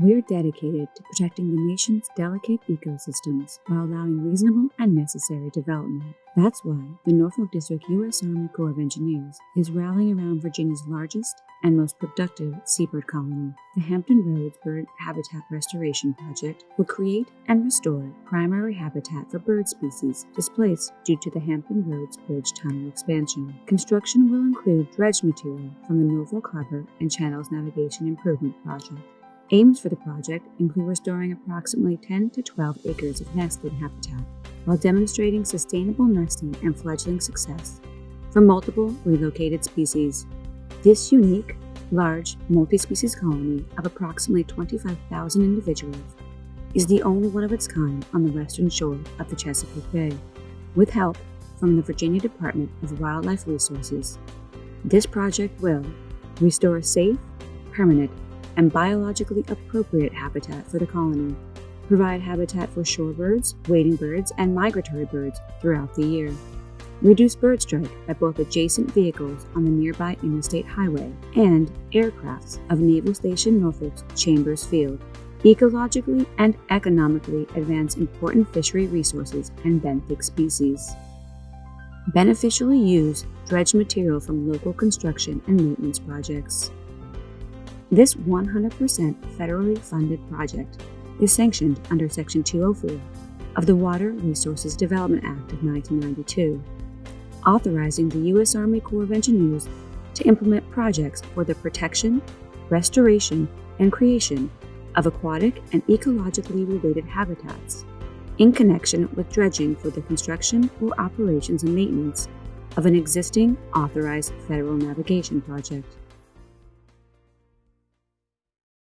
We're dedicated to protecting the nation's delicate ecosystems while allowing reasonable and necessary development. That's why the Norfolk District U.S. Army Corps of Engineers is rallying around Virginia's largest and most productive seabird colony. The Hampton Roads Bird Habitat Restoration Project will create and restore primary habitat for bird species displaced due to the Hampton Roads Bridge Tunnel expansion. Construction will include dredge material from the Norfolk Harbor and Channels Navigation Improvement Project. Aims for the project include restoring approximately 10 to 12 acres of nesting habitat while demonstrating sustainable nesting and fledgling success for multiple relocated species. This unique, large, multi-species colony of approximately 25,000 individuals is the only one of its kind on the western shore of the Chesapeake Bay, with help from the Virginia Department of Wildlife Resources. This project will restore safe, permanent, and biologically appropriate habitat for the colony, provide habitat for shorebirds, wading birds, and migratory birds throughout the year, reduce bird strike by both adjacent vehicles on the nearby interstate highway and aircrafts of Naval Station Norfolk's Chambers Field, ecologically and economically advance important fishery resources and benthic species. Beneficially use dredged material from local construction and maintenance projects. This 100% federally funded project is sanctioned under Section 204 of the Water Resources Development Act of 1992, authorizing the U.S. Army Corps of Engineers to implement projects for the protection, restoration, and creation of aquatic and ecologically related habitats in connection with dredging for the construction or operations and maintenance of an existing authorized federal navigation project.